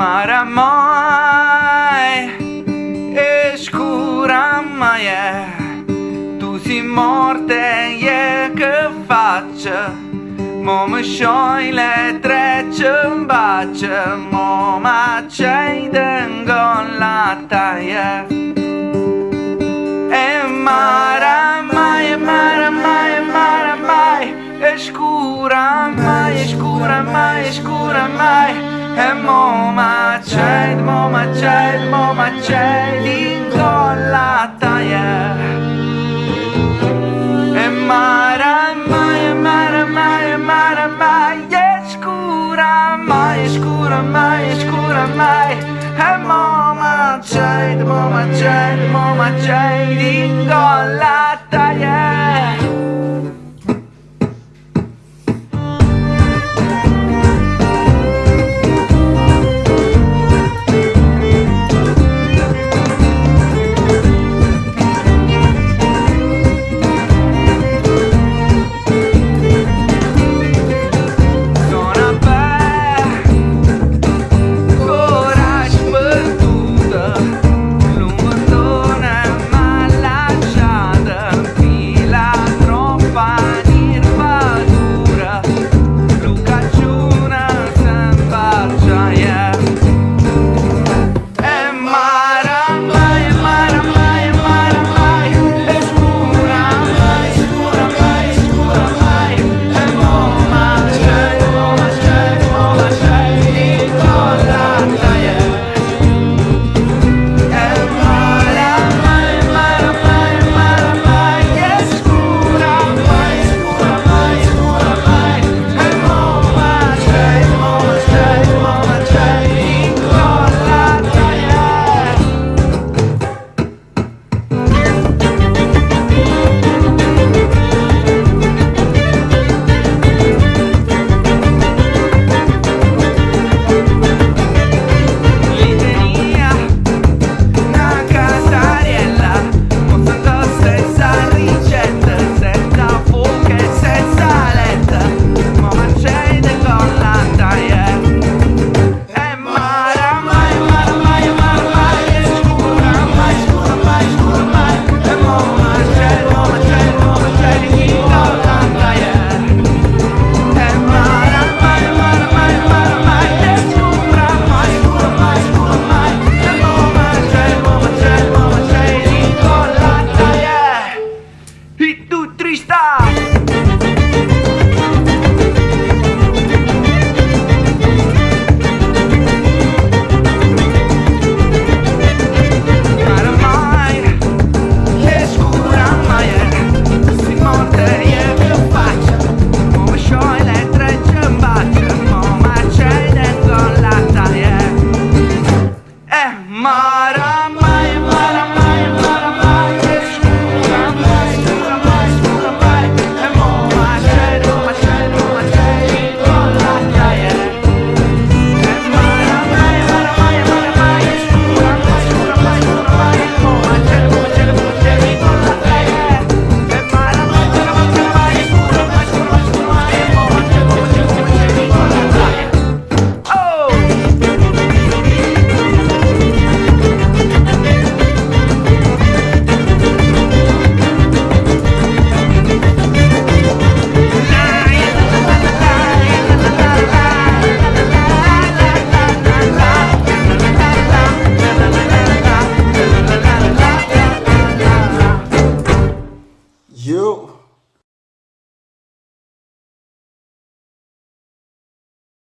marea mai Ești cura mai e. Tu si morte e că face Momășoile trece în bace Moma ce-ai de e mo ma c'è, mo ma c'è, mo ma c'è l'incollata yeah. E mara mai, mara mai, mara mai E scura mai, scura mai, scura mai E mo ma c'è, mo ma c'è, mo ma c'è l'incollata yeah. My